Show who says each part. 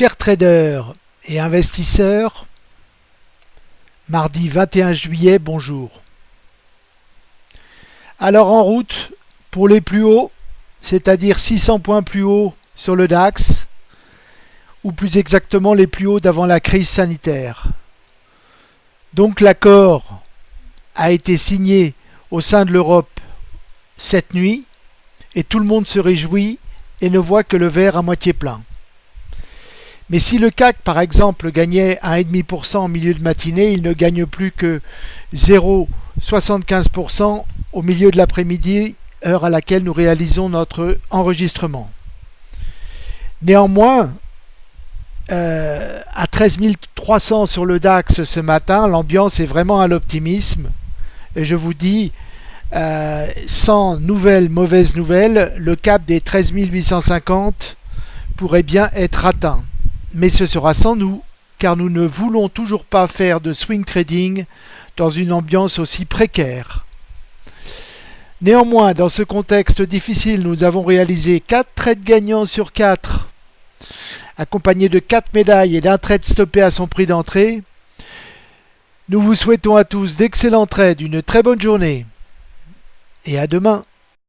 Speaker 1: Chers traders et investisseurs, mardi 21 juillet, bonjour. Alors en route pour les plus hauts, c'est-à-dire 600 points plus haut sur le DAX, ou plus exactement les plus hauts d'avant la crise sanitaire. Donc l'accord a été signé au sein de l'Europe cette nuit, et tout le monde se réjouit et ne voit que le verre à moitié plein. Mais si le CAC, par exemple, gagnait 1,5% en milieu de matinée, il ne gagne plus que 0,75% au milieu de l'après-midi, heure à laquelle nous réalisons notre enregistrement. Néanmoins, euh, à 13 300 sur le DAX ce matin, l'ambiance est vraiment à l'optimisme. Et je vous dis, euh, sans nouvelles mauvaises nouvelles, le cap des 13 850 pourrait bien être atteint mais ce sera sans nous, car nous ne voulons toujours pas faire de swing trading dans une ambiance aussi précaire. Néanmoins, dans ce contexte difficile, nous avons réalisé 4 trades gagnants sur 4, accompagnés de 4 médailles et d'un trade stoppé à son prix d'entrée. Nous vous souhaitons à tous d'excellents trades, une très bonne journée et à demain.